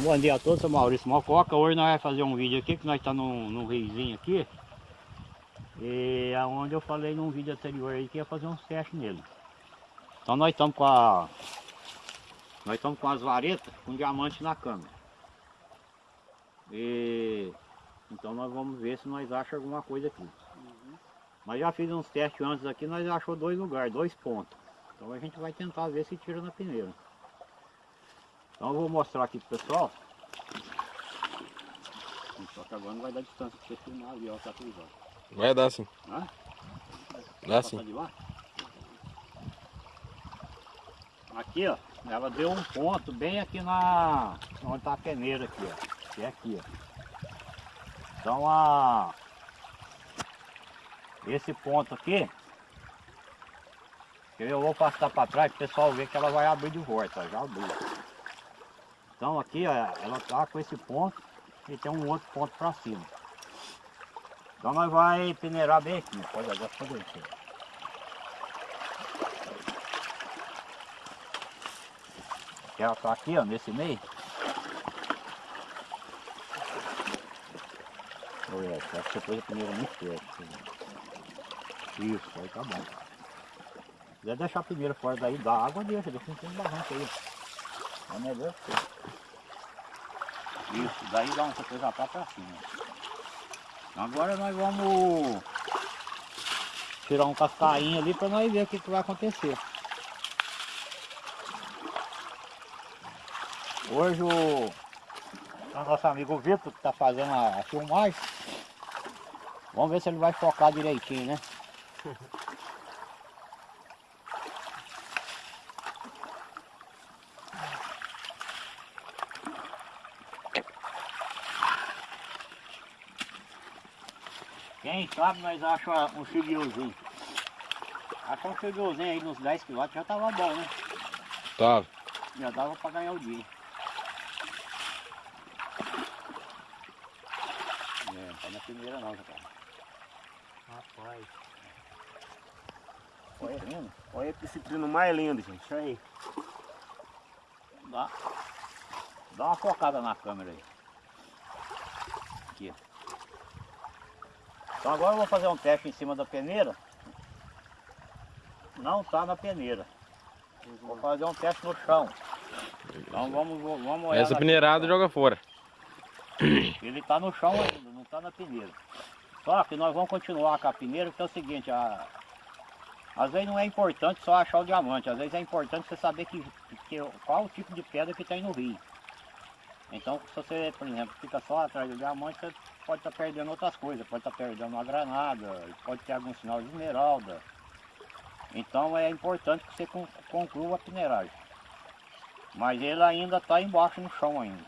Bom dia a todos, sou Maurício Mococa. Hoje nós vamos fazer um vídeo aqui, que nós estamos num, num riozinho aqui. E aonde eu falei num vídeo anterior aí que ia fazer uns testes nele. Então nós estamos com a. Nós estamos com as varetas com diamante na câmera. E então nós vamos ver se nós achamos alguma coisa aqui. Mas já fiz uns testes antes aqui, nós achou dois lugares, dois pontos. Então a gente vai tentar ver se tira na peneira. Então eu vou mostrar aqui pro pessoal. Só que agora não vai dar distância para você filmar ali, ó, tá. Vai dar sim. Hã? Dá sim. Aqui, ó, ela deu um ponto bem aqui na onde tá a peneira aqui, ó. Que é aqui, ó. Então a esse ponto aqui eu vou passar para trás para o pessoal ver que ela vai abrir de volta, já abriu. Então aqui, ó, ela tá com esse ponto e tem um outro ponto para cima. Então nós vai peneirar bem aqui, pode agora pode descer. Ela tá aqui, ó, nesse meio. Olha, acho que você pôs a peneira muito perto. assim. Isso, aí tá bom. Se quiser deixar a peneira fora daí da água, deixa, deixa um barranco aí. É melhor que Isso, daí dá coisa pra pra cima. Agora nós vamos tirar um cascainho ali para nós ver o que, que vai acontecer. Hoje o, o nosso amigo Vitor que está fazendo a, a filmagem. Vamos ver se ele vai focar direitinho, né? Quem sabe nós achamos um chiguiozinho. Achar um chiguiozinho aí nos 10 km já tava bom, né? Tá. Já dava pra ganhar o dia. É, não tá na primeira não, cara. Rapaz. Olha, vendo? Olha esse trino mais lindo, gente. Olha aí. Dá, dá uma focada na câmera aí. Aqui. ó. Então agora eu vou fazer um teste em cima da peneira. Não tá na peneira. Vou fazer um teste no chão. Então vamos, vamos olhar Essa peneirada joga fora. Ele está no chão ainda, não está na peneira. Só que nós vamos continuar com a peneira, porque é o seguinte, a... às vezes não é importante só achar o diamante, às vezes é importante você saber que, que, qual o tipo de pedra que tem no rio. Então se você, por exemplo, fica só atrás do diamante, você pode estar perdendo outras coisas, pode estar perdendo uma granada, pode ter algum sinal de esmeralda. Então é importante que você con- conclua a peneiragem. Mas ele ainda está embaixo no chão ainda.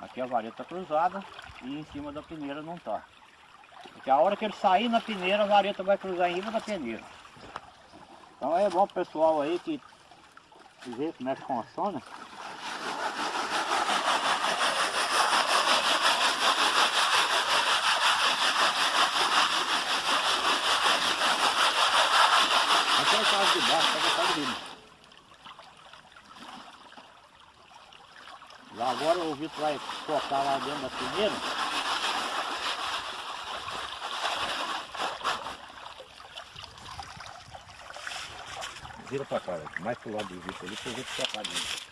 Aqui a vareta cruzada e em cima da peneira não tá. Porque a hora que ele sair na peneira, a vareta vai cruzar em cima da peneira. Então é bom pessoal aí que vê como é que funciona. Aqui é a casa de baixo, pega a casa de cima. Lá agora o Vitor vai focar lá dentro da peneira. Vira pra cá, velho. mais pro lado do Vitor ali, pro Vitor focar dentro.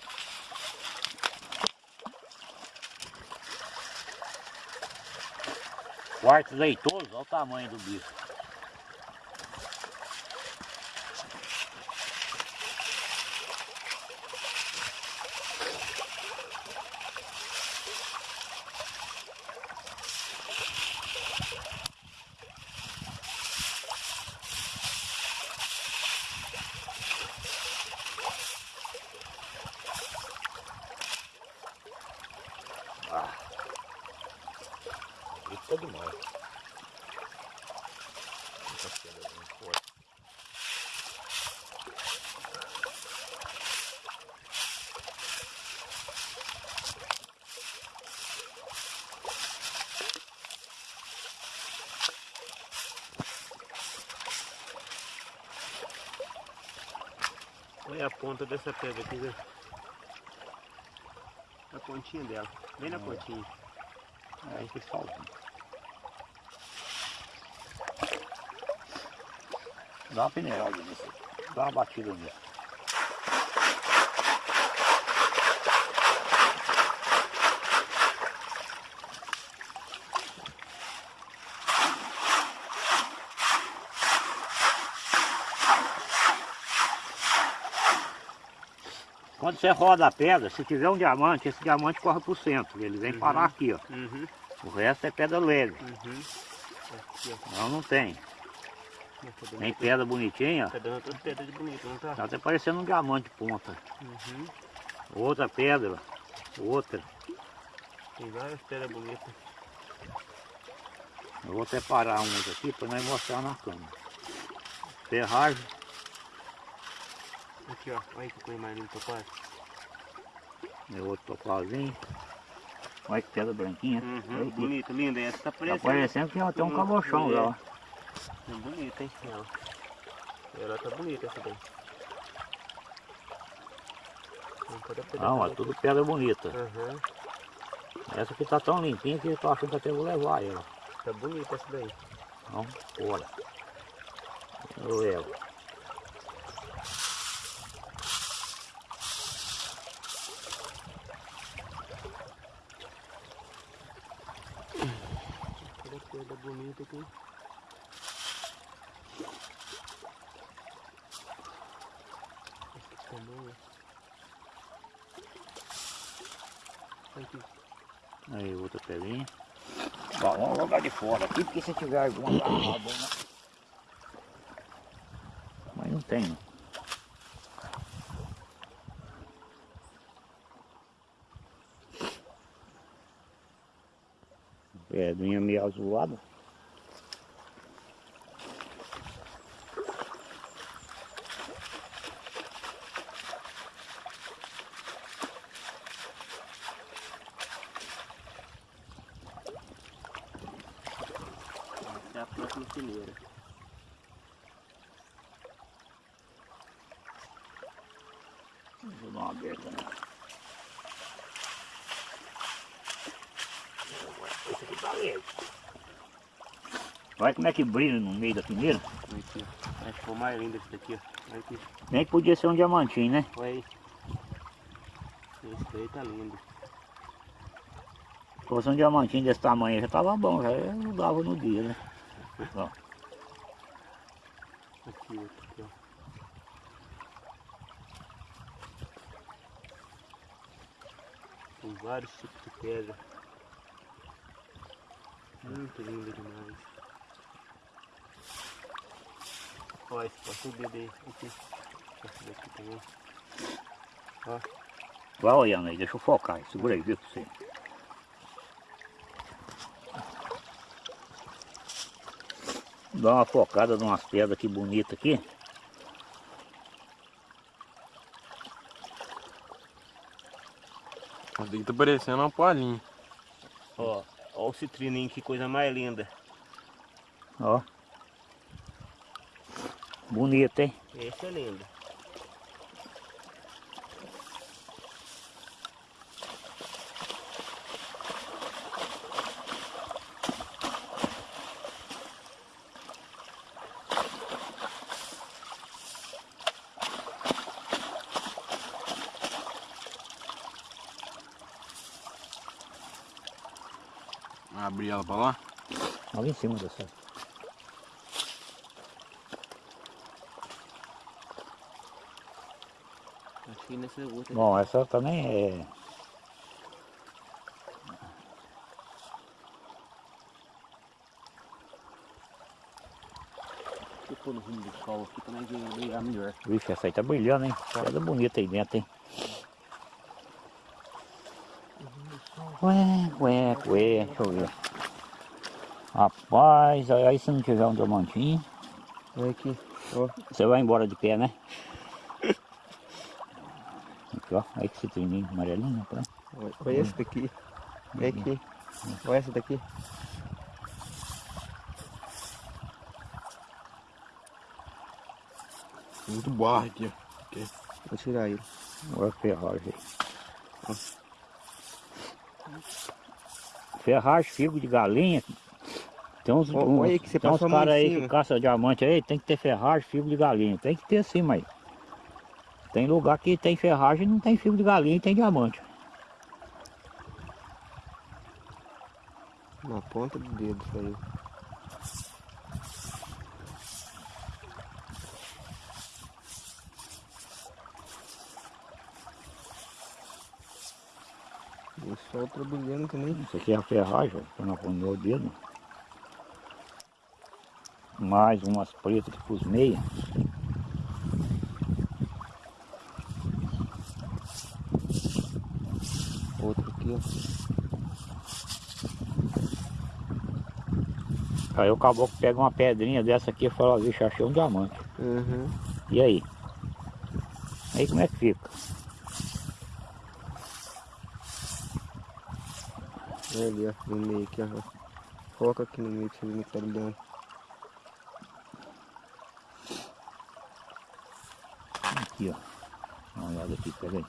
Quarto leitoso, olha o tamanho do bicho. Isso é demais. Olha a ponta dessa pedra aqui, né? Na pontinha dela. Bem na pontinha. É esse solzinho. Dá uma peneirada nisso. Dá uma batida nisso. Quando você roda a pedra, se tiver um diamante, esse diamante corre pro centro. Ele vem parar aqui, ó. Uhum. O resto é pedra leve. Uhum. Aqui. Não, não tem. Tá Nem pedra bonitinha, ó. tá dando todas pedras não tá? Tá até parecendo um diamante de ponta. Uhum. Outra pedra, outra. Tem várias pedras bonitas. Eu vou separar umas aqui para nós mostrar na câmera. Ferragem, Aqui, ó. Olha que coisa mais linda, papai. é outro topazinho. Olha que pedra branquinha. Uhum. Bonita, linda. Essa tá Tá parecendo. parecendo que tem um cabochão lá. ó. É bonita, hein? Ela. Ela tá bonita essa daí. Não, é tudo pedra bonita. Aham. Essa aqui tá tão limpinha que eu tô achando que até vou levar ela. Tá bonita essa daí. Então, bora. Eu levo. Toda pedra bonita aqui. Aqui. Aí, outra pedrinha. Bom, vamos jogar de fora aqui, porque se tiver alguma agarrada, né? Mas não tem. Pedrinha meio azulada. Essa é a próxima fileira. Vou dar uma aberta nela. Esse aqui tá leve. Olha como é que brilha no meio da peneira. Olha aqui, ó. Acho que foi mais lindo esse daqui, ó. Olha aqui. Nem que podia ser um diamantinho, né? Olha aí. Esse daí tá lindo. Se fosse um diamantinho desse tamanho já tava bom, já eu dava no dia, né? Ó, Aqui, outro aqui, ó. Tem vários tipos de pedra. Muito lindo demais. Ó, esse passou o aí. Aqui. Esse daqui também. vai olhando aí, deixa eu focar, segura aí, viu pra Dá uma focada numas pedras aqui bonitas aqui. Daqui tá parecendo uma palhinha. Ó, ó o citrininho, que coisa mais linda. Ó. Bonito, hein? Esse é lindo. Abrir ela pra lá. Olha em cima dessa. Acho que nessa outra. Bom, essa também é. Deixa eu pôr no rumo do sol aqui pra nós ver- brilhar melhor. Vixe, essa aí tá brilhando, hein? Pedra bonita aí dentro, hein? Ué, ué, ué, deixa eu ver. Rapaz, aí aí se não tiver um diamantinho, Olha aqui. você vai embora de pé, né? Aqui, ó. Olha que citrininho amarelinho, tá? Olha, olha esse daqui. Olha aqui. Olha essa daqui. Muito barro aqui, ó. Vou tirar ele. Olha a ferragem aí. Ferragem, figo de galinha. Tem uns, Ó, uns, olha aí que você tem uns caras aí que caçam diamante aí, tem que ter ferragem, figo de galinha. Tem que ter sim, mas. Tem lugar que tem ferragem e não tem figo de galinha e tem diamante. Na ponta do dedo saiu. O sol brilhando também. Isso aqui é a ferragem, ó, pra não no meu dedo. Mais umas pretas que pus meia. Outro aqui, ó. Aí o caboclo pega uma pedrinha dessa aqui e fala, vixe, achei um diamante. Uhum. E aí? Aí como é que fica? Olha ali, ó. No meio aqui, ó. Foca aqui no meio pra como tá brilhando. Aqui, ó. Dá uma olhada aqui, pega aí.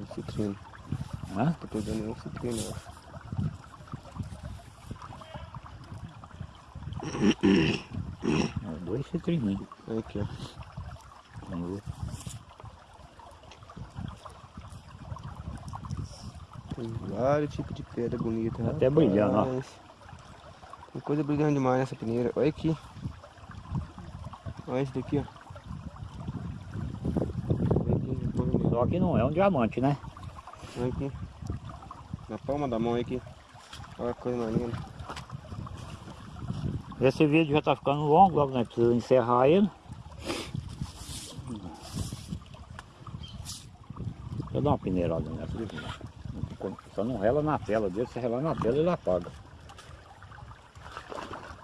O citrino. Hã? Tô pegando nenhum citrino, ó. É, Dois citrininhos. Olha aqui, ó. Vamos ver. Tem vários tipos de pedra bonita. Tá até brilhando, ó. Tem coisa brilhando demais nessa peneira. Olha aqui. Olha esse daqui, ó. Olha aqui, na palma da- Só que não é um diamante, né? olha aqui. Na palma da mão, aqui. Olha a coisa mais linda. Esse vídeo já tá ficando longo, logo nós precisamos encerrar ele. Deixa eu dar uma peneirada nessa aqui. Só não rela na tela dele, se relar na tela ele apaga.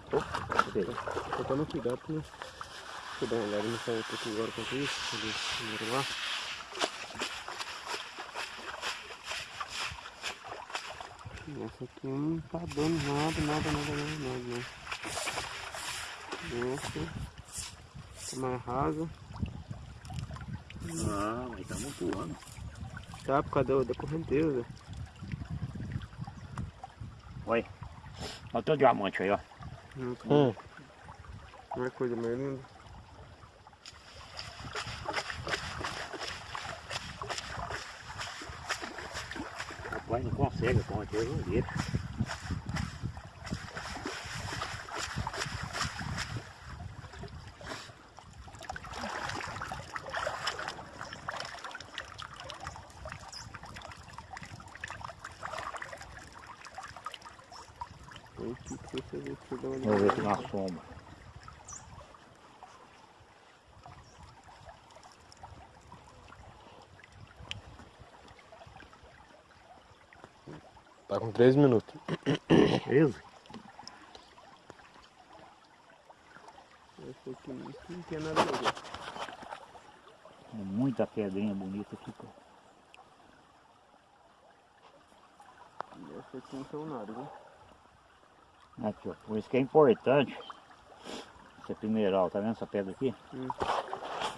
Tô tomando cuidado não... Deixa eu dar uma olhada nessa outra aqui agora enquanto isso. Vamos lá. Essa aqui não tá dando nada, nada, nada, nada, nada, não. Essa tá mais rasa. Não, mas tá muito ano. Tá por causa da, da correnteza. Olha. Olha o teu diamante aí, ó. Não, tá- Hum. não é coisa mais linda. Rapaz, não consegue, com certeza não deixa. Olha aqui que você vê que você dá uma Vamos ver aqui na sombra. Tá com 3 minutos. Beleza? Essa aqui não- não tem nada a ver. Muita pedrinha bonita aqui, pô. Essa aqui não são nada, viu? Aqui, ó. Por isso que é importante essa mineral, tá vendo essa pedra aqui? Hum.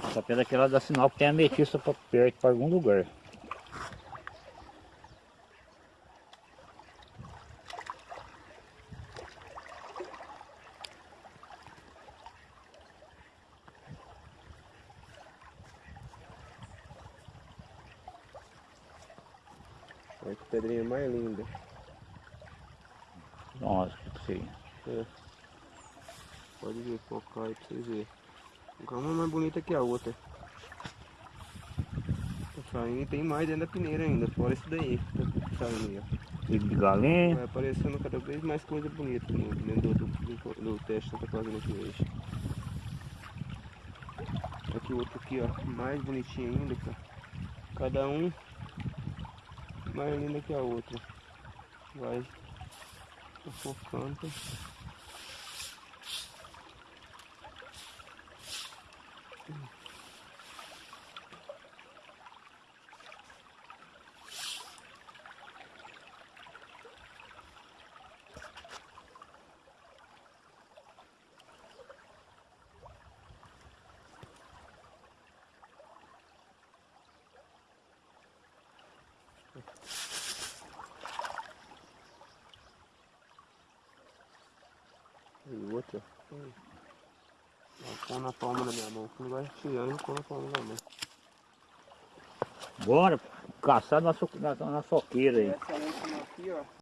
Essa pedra aqui ela dá sinal que tem ametista pra perto, para algum lugar. Que pedrinha mais linda. Nossa, que sei. Pode ver, focar aí pra vocês verem. Uma é mais bonita que a outra. Tá saindo tem mais dentro da peneira ainda, fora isso daí. Tá saindo aí, de galinha. Vai aparecendo cada vez mais coisa bonita no, dentro do, do, do teste que tá fazendo aqui hoje. Aqui o outro aqui, ó, mais bonitinho ainda, cara. Cada um mais linda que a outra. Vai tá focando. E outra. Ela na palma da minha mão. Quando vai esfriando, ficou a palma da mão. Bora caçar na, so, na, na soqueira aí. Essa é última aqui, ó.